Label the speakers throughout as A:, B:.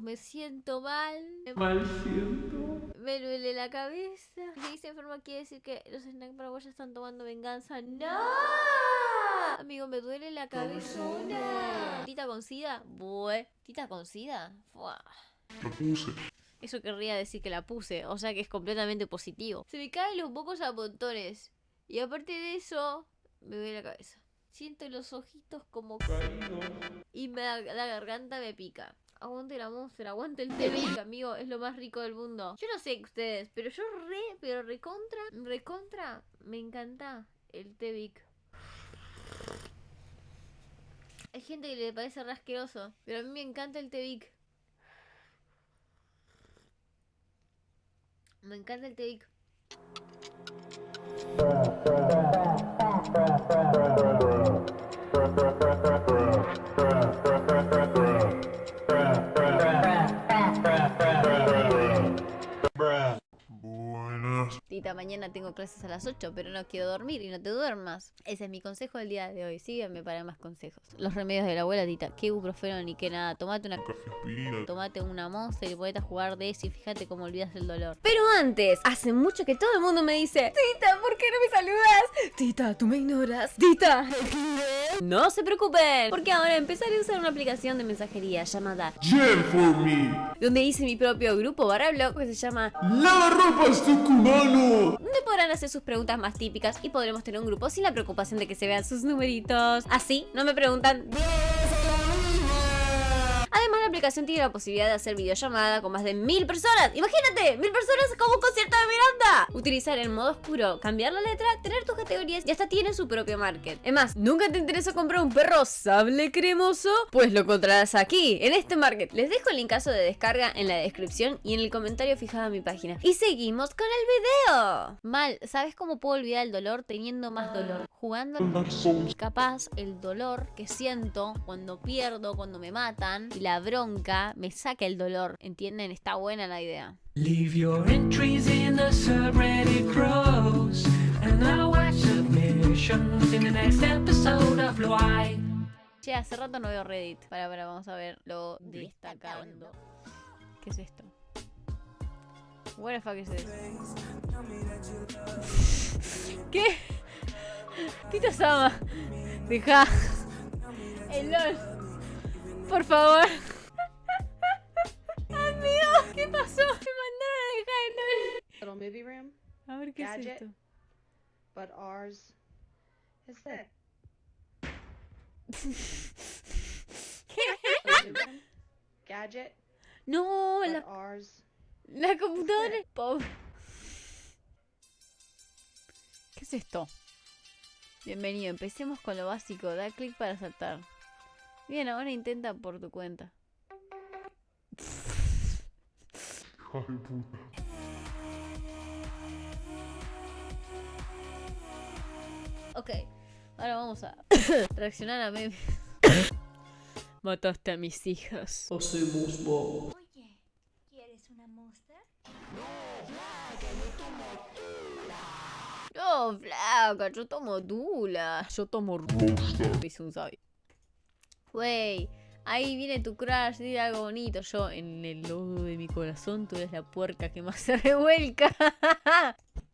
A: me siento mal.
B: Mal siento.
A: Me duele la cabeza. Si dice enferma quiere decir que los snack paraguayos están tomando venganza. ¡No! Amigo, me duele la cabeza. ¿Tita con sida? Bue. ¿Tita con sida? Fuah.
B: Puse.
A: Eso querría decir que la puse, o sea que es completamente positivo. Se me caen los mocos a montones. Y aparte de eso, me duele la cabeza. Siento los ojitos como... Y me la garganta me pica. Aguante la monster, aguante el té amigo, es lo más rico del mundo. Yo no sé ustedes, pero yo re, pero recontra, recontra, me encanta el té. Hay gente que le parece re asqueroso, pero a mí me encanta el té. Me encanta el té Tita, mañana tengo clases a las 8, pero no quiero dormir y no te duermas. Ese es mi consejo del día de hoy. Sígueme para más consejos. Los remedios de la abuela, Tita. Qué ibuprofeno ni qué nada. Tomate una... Tomate una monster y ponete a jugar de eso y fíjate cómo olvidas el dolor. Pero antes, hace mucho que todo el mundo me dice Tita, ¿por qué no me saludas? Tita, tú me ignoras. Tita. No se preocupen, porque ahora empezaré a usar una aplicación de mensajería llamada
B: Jen for me.
A: donde hice mi propio grupo barra blog que se llama
B: Lava ropas tucumano.
A: Podrán hacer sus preguntas más típicas y podremos tener un grupo sin la preocupación de que se vean sus numeritos. Así, no me preguntan. Además, la aplicación tiene la posibilidad de hacer videollamada con más de mil personas. Imagínate, mil personas como un concierto de Miranda. Utilizar el modo oscuro, cambiar la letra, tener tus categorías y hasta tiene su propio market. Es más, ¿nunca te interesó comprar un perro sable cremoso? Pues lo encontrarás aquí, en este market. Les dejo el linkazo de descarga en la descripción y en el comentario fijado a mi página. Y seguimos con el video. Mal, ¿sabes cómo puedo olvidar el dolor teniendo más dolor? Jugando. Capaz el dolor que siento cuando pierdo, cuando me matan y la bronca me saca el dolor. ¿Entienden? Está buena la idea.
C: Leave your entries in the subreddit crows, and I'll watch submissions in the next episode of Why.
A: Che, hace rato no veo Reddit. Para, para, vamos a ver lo destacando. ¿Qué es esto? What the fuck is this? ¿Qué? Tito Sama. Deja. El LOL. Por favor. ¿Qué pasó? Me mandaron a dejar el
D: little movie room,
A: A ver qué es
D: Gadget.
A: esto.
D: but ours is that. Gadget,
A: No,
D: but
A: la,
D: ours.
A: la computadora. Pobre. ¿Qué es esto? Bienvenido, empecemos con lo básico. Da clic para saltar. Bien, ahora intenta por tu cuenta.
B: Puta.
A: Ok, ahora vamos a reaccionar a memes. Mataste a mis hijas.
C: Hacemos bo.
E: Oye, ¿quieres una monster?
A: No, flaca, yo tomo Dula. Yo tomo
B: Monster.
A: Dice un sabio. Wey, ahí viene tu crush, dile algo bonito. Yo, en el lodo de mi corazón, tú eres la puerca que más se revuelca.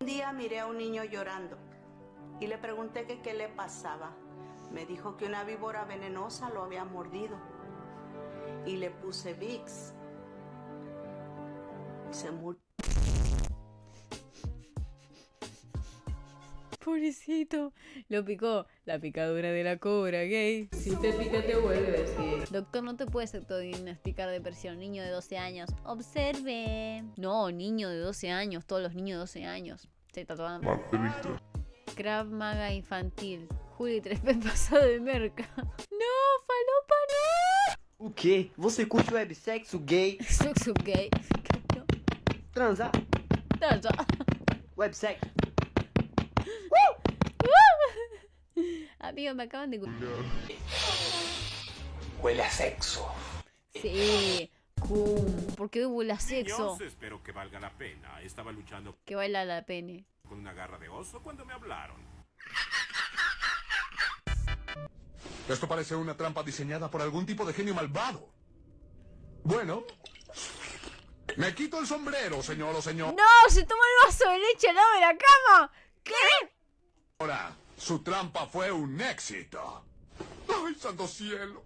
F: Un día miré a un niño llorando y le pregunté qué le pasaba. Me dijo que una víbora venenosa lo había mordido y le puse Vicks. Se murió.
A: Pobrecito. Lo picó. La picadura de la cobra, gay. Si te pica, te vuelves gay. Doctor, no te puedes autodiagnosticar depresión. Niño de 12 años. Observe. No, niño de 12 años. Todos los niños de 12 años. Se tatuaban. Krav Maga infantil. Juli 3P pasado de merca. No, falopa no.
G: O quê? Você curte websexo gay?
A: Sexo gay.
G: Transar?
A: no.
G: Websexo?
A: Amigo, me acaban de...
C: Huele a sexo.
A: Sí. Cum. ¿Por qué hubo la sexo?
H: Niños, espero que valga la pena. Estaba luchando
A: Que baila la pene.
H: con una garra de oso cuando me hablaron.
I: Esto parece una trampa diseñada por algún tipo de genio malvado. Bueno,
B: Me quito el sombrero, señor o señor.
A: ¡No! ¡Se tomó el vaso de leche al lado de la cama! ¿Qué?
B: Ahora, su trampa fue un éxito. ¡Ay, santo cielo!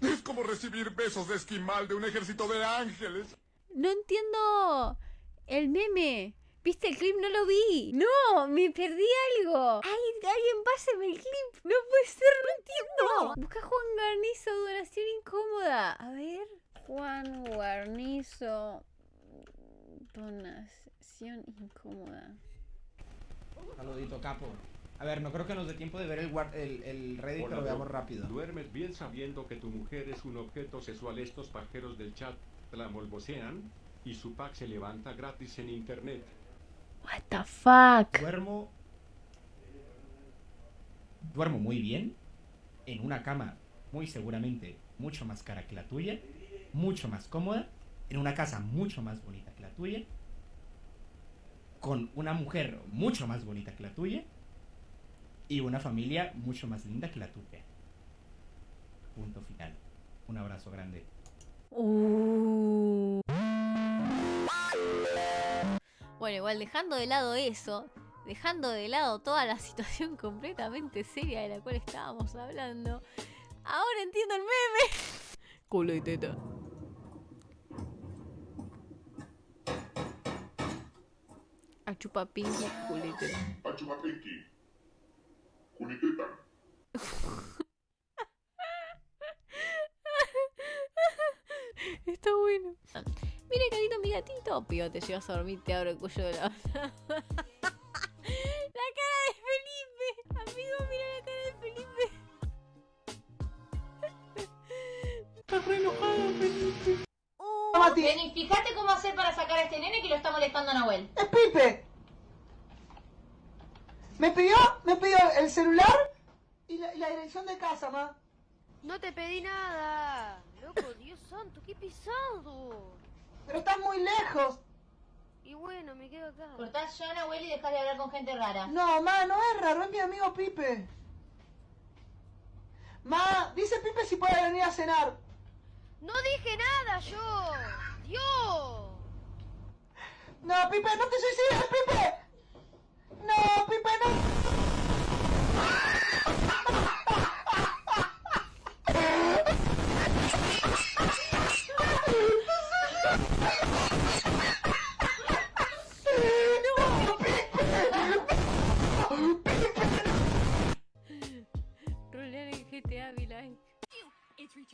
B: Es como recibir besos de esquimal de un ejército de ángeles.
A: No entiendo el meme. ¿Viste el clip? No lo vi. No, me perdí algo. Ay, alguien páseme el clip. No puede ser, no entiendo. Busca Juan Garnizo, donación incómoda. A ver. Juan Guarnizo. Donación incómoda.
I: Saludito, capo. A ver, no creo que nos dé tiempo de ver el, guar- el, el Reddit, pero veamos rápido.
J: Duermes bien sabiendo que tu mujer es un objeto sexual. Estos pajeros del chat la molbosean y su pack se levanta gratis en internet.
A: What the fuck?
I: Duermo. Duermo muy bien. En una cama, muy seguramente, mucho más cara que la tuya. Mucho más cómoda. En una casa mucho más bonita que la tuya. Con una mujer mucho más bonita que la tuya. Y una familia mucho más linda que la tuya. Punto final. Un abrazo grande.
A: Uh. Bueno, igual dejando de lado eso, dejando de lado toda la situación completamente seria de la cual estábamos hablando, ahora entiendo el meme. Culo y teta. A chupapinki, culo y teta. Está bueno. Mire, carito, mi gatito. Pío, te llevas a dormir, te abro el cuello de la... la cara de Felipe. Amigo, mira la cara de Felipe. Está re enojado, Felipe.
E: Vení, fíjate cómo hacer para sacar a este nene que lo está molestando a Nahuel.
K: ¡Es Pipe! Me pidió, me pidió el celular y la, y la dirección de casa, ma.
L: No te pedí nada. Loco, Dios santo, qué pesado.
K: Pero estás muy lejos.
L: Y bueno, me quedo acá.
E: Cortás ya a Nahuel y dejás de hablar con gente rara.
K: No, ma, no es raro, es mi amigo Pipe. Ma, dice Pipe si puede venir a cenar.
L: No dije nada yo. Dios.
K: No, Pipe, no te suicides, Pipe.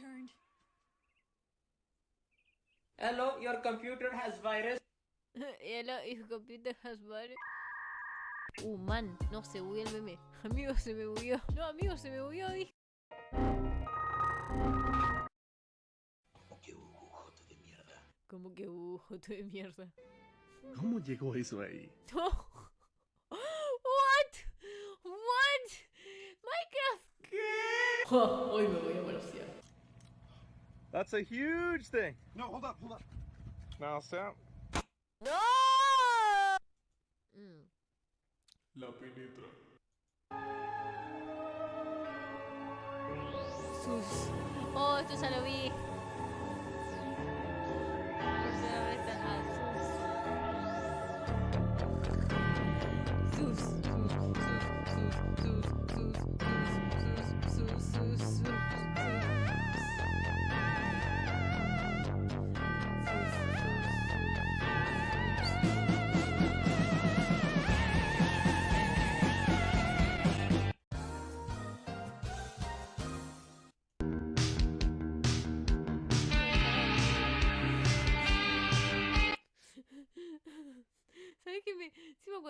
E: Returned.
G: Hello, your computer has virus.
A: Hello, your computer has virus. Uh, man, no, se bugueó el meme. Amigo, se me bugueó. No, amigo, se me bugueó, dije. Como que uh, joto de mierda.
B: ¿Cómo llegó eso ahí?
A: No. What? What? Minecraft. ¿Qué? hoy me voy a manosear.
M: That's a huge thing. No, hold up, hold up. Now, Sam.
A: ¡No! Mm.
B: La penetra.
A: Sus. Oh, esto ya lo vi. Por primera vez a Sus. Sus. Sus. Sus.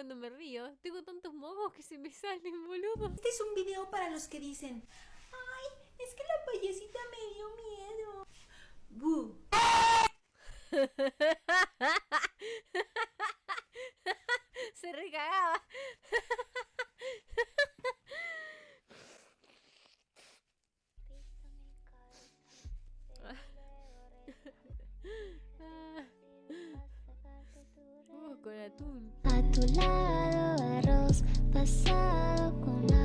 A: Cuando me río, tengo tantos mocos que se me salen, boludo.
E: Este es un video para los que dicen, ay, es que la payasita me dio miedo. Bu.
A: se recagaba. Uh, con atún.
N: Tu lado arroz pasado con hambre